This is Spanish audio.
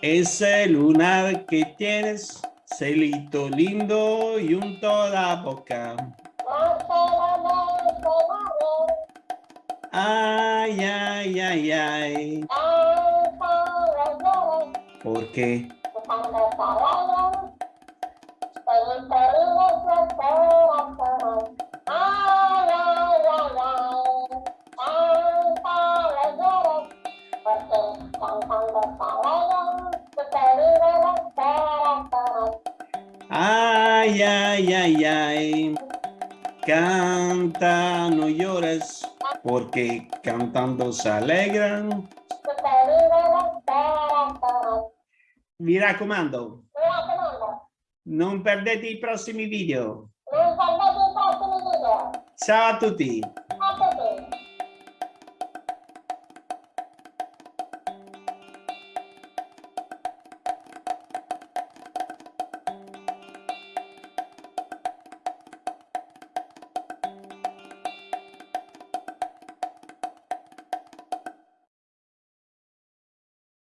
Ese lunar que tienes, celito lindo y un toda boca. Ay, ay, ay, ay. ¿Por qué? Ay, ay, ay, ay. Canta, no llores, porque cantando se alegran. Mira comando. Non perdete i prossimi video. Ciao a tutti.